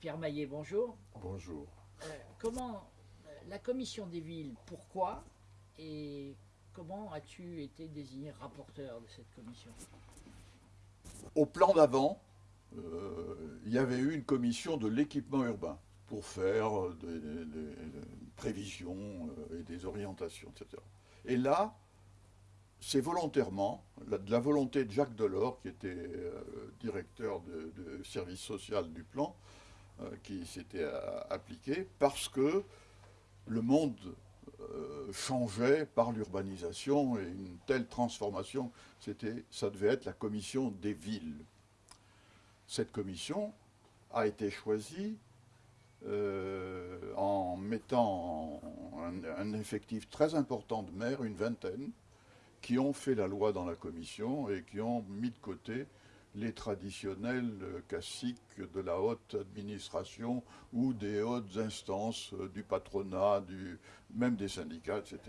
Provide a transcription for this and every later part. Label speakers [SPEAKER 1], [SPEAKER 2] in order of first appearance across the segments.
[SPEAKER 1] Pierre Maillet, bonjour.
[SPEAKER 2] Bonjour.
[SPEAKER 1] Euh, comment euh, la commission des villes, pourquoi et comment as-tu été désigné rapporteur de cette commission?
[SPEAKER 2] Au plan d'avant, euh, il y avait eu une commission de l'équipement urbain pour faire des, des- des prévisions et des orientations, etc. Et là, c'est volontairement, la- de la volonté de Jacques Delors, qui était euh, directeur de, de service social du plan, qui s'était euh, appliqué, parce que le monde euh, changeait par l'urbanisation et une telle transformation, ça devait être la commission des villes. Cette commission a été choisie euh, en mettant un, un effectif très important de maires, une vingtaine, qui ont fait la loi dans la commission et qui ont mis de côté les traditionnels euh, classiques de la haute administration ou des hautes instances euh, du patronat, même des syndicats, etc.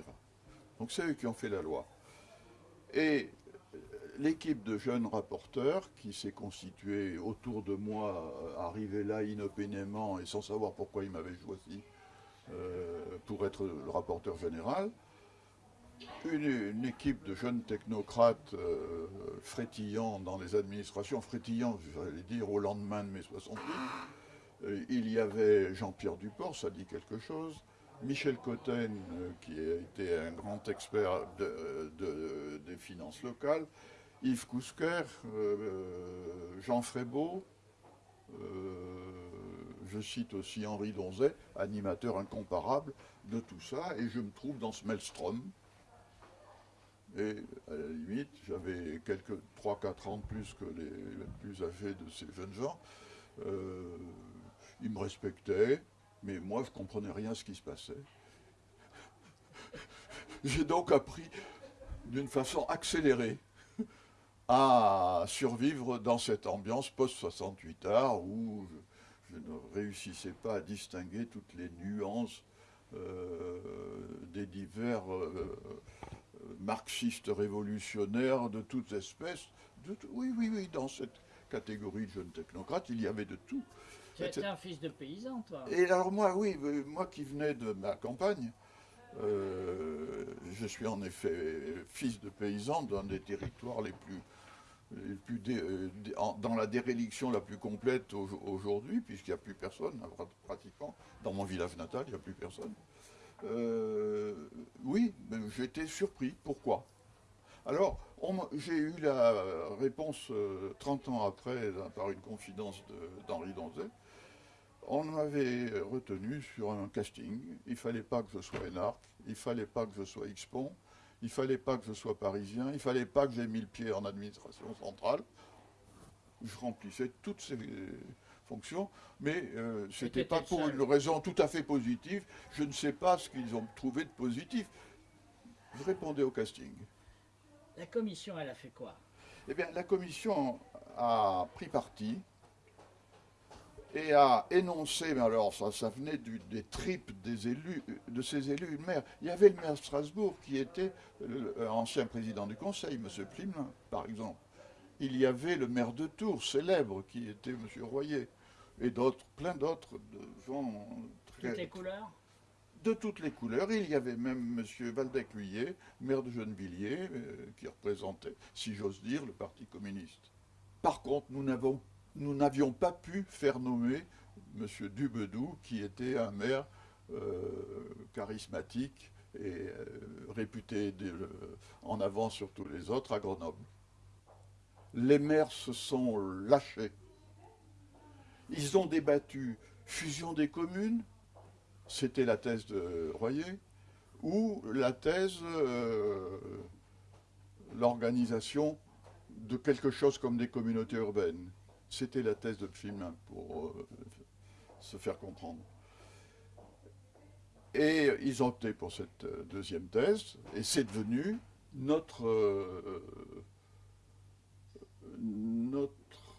[SPEAKER 2] Donc c'est eux qui ont fait la loi. Et euh, l'équipe de jeunes rapporteurs qui s'est constituée autour de moi, euh, arrivé là inopinément et sans savoir pourquoi ils m'avaient choisi pour être le rapporteur général, une, équipe de jeunes technocrates euh, frétillants dans les administrations, frétillants, j'allais dire, au lendemain de mai 68. Euh, il y avait Jean-Pierre Duport, ça dit quelque chose, Michel Cotten, euh, qui a été un grand expert de- de- des finances locales, Yves Cousquer, Jean Frébeau, je cite aussi Henri Donzet, animateur incomparable de tout ça, et je me trouve dans ce maelstrom. Et à la limite, j'avais quelques 3-4 ans de plus que les, plus âgés de ces jeunes gens. Euh, ils me respectaient, mais moi je comprenais rien à ce qui se passait. J'ai donc appris d'une façon accélérée à survivre dans cette ambiance post-68 art où je, je ne réussissais pas à distinguer toutes les nuances euh, des divers euh, marxistes révolutionnaires de toutes espèces. De tout- oui, oui, oui, dans cette catégorie de jeunes technocrates, il y avait de tout.
[SPEAKER 1] Tu étais un fils de paysan, toi.
[SPEAKER 2] Et alors moi, oui, moi qui venais de ma campagne, euh, je suis en effet fils de paysan d'un des territoires les plus, les plus dé- dans la déréliction la plus complète au- aujourd'hui, puisqu'il n'y a plus personne, pratiquement. Dans mon village natal, il n'y a plus personne. Euh, oui, mais j'étais surpris. Pourquoi? Alors, j'ai eu la réponse euh, 30 ans après par une confidence de- d'Henri Donzet. On m'avait retenu sur un casting. Il fallait pas que je sois énarque, il fallait pas que je sois expon, il fallait pas que je sois parisien, il fallait pas que j'aie mis le pied en administration centrale. Je remplissais toutes ces fonctions, mais euh, c'était
[SPEAKER 1] T'étais
[SPEAKER 2] pas pour
[SPEAKER 1] seul.
[SPEAKER 2] une raison tout à fait positive. Je ne sais pas ce qu'ils ont trouvé de positif. Je répondais au casting.
[SPEAKER 1] La commission, elle a fait quoi?
[SPEAKER 2] Eh bien, la commission a pris parti et a énoncé, mais alors ça, ça venait du- des tripes des élus, de ces élus, le maire. Il y avait le maire de Strasbourg qui était le- le ancien président du conseil, M. Plimelin, par exemple. Il y avait le maire de Tours, célèbre, qui était M. Royer, et d'autres, plein d'autres de gens très,
[SPEAKER 1] Toutes les couleurs
[SPEAKER 2] de toutes les couleurs. Il y avait même M. Valdec-Luyet, maire de Gennevilliers, euh, qui représentait, si j'ose dire, le Parti communiste. Par contre, nous n'avons- nous n'avions pas pu faire nommer M. Dubedou, qui était un maire euh, charismatique et euh, réputé de- en avant sur tous les autres à Grenoble. Les maires se sont lâchés. Ils ont débattu fusion des communes, c'était la thèse de Royer, ou la thèse, euh, l'organisation de quelque chose comme des communautés urbaines. C'était la thèse de Pfimin, pour euh, se faire comprendre. Et ils ont opté pour cette euh, deuxième thèse, et c'est devenu notre, notre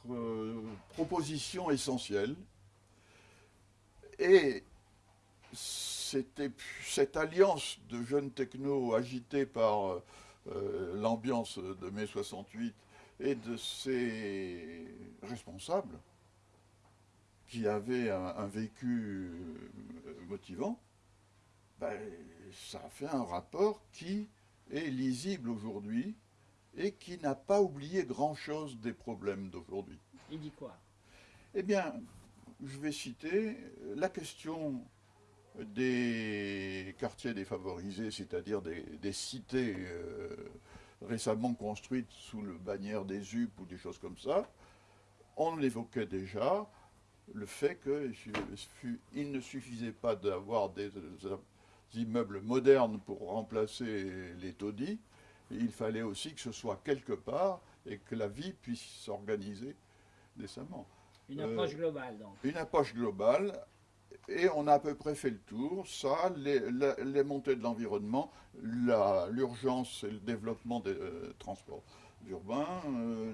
[SPEAKER 2] euh, proposition essentielle. Et c'était cette alliance de jeunes technos agités par euh, l'ambiance de mai 68 et de ses responsables qui avait un, vécu euh, motivant, ben, ça a fait un rapport qui est lisible aujourd'hui et qui n'a pas oublié grand-chose des problèmes d'aujourd'hui.
[SPEAKER 1] Il dit quoi?
[SPEAKER 2] Eh bien, je vais citer la question des quartiers défavorisés, c'est-à-dire des, cités euh, récemment construites sous le bannière des UP ou des choses comme ça. On évoquait déjà le fait qu'il ne suffisait pas d'avoir des, immeubles modernes pour remplacer les taudis, il fallait aussi que ce soit quelque part et que la vie puisse s'organiser décemment.
[SPEAKER 1] Une approche euh, globale, donc.
[SPEAKER 2] Une approche globale, et on a à peu près fait le tour. Ça, les, montées de l'environnement, l'urgence et le développement des euh, transports urbains, euh,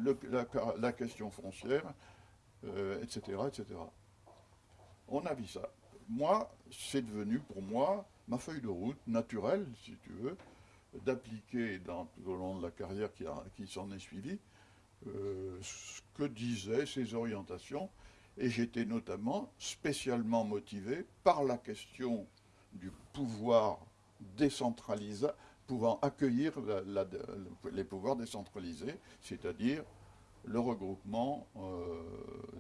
[SPEAKER 2] la, question foncière, etc., etc. On a vu ça. Moi, c'est devenu pour moi ma feuille de route naturelle, si tu veux, d'appliquer tout au long de la carrière qui, s'en est suivie euh, ce que disaient ces orientations. Et j'étais notamment spécialement motivé par la question du pouvoir décentralisé, pouvant accueillir les pouvoirs décentralisés, c'est-à-dire le regroupement euh,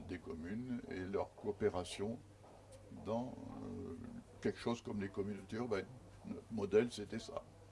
[SPEAKER 2] des communes et leur coopération dans euh, quelque chose comme les communautés urbaines. Le modèle, c'était ça.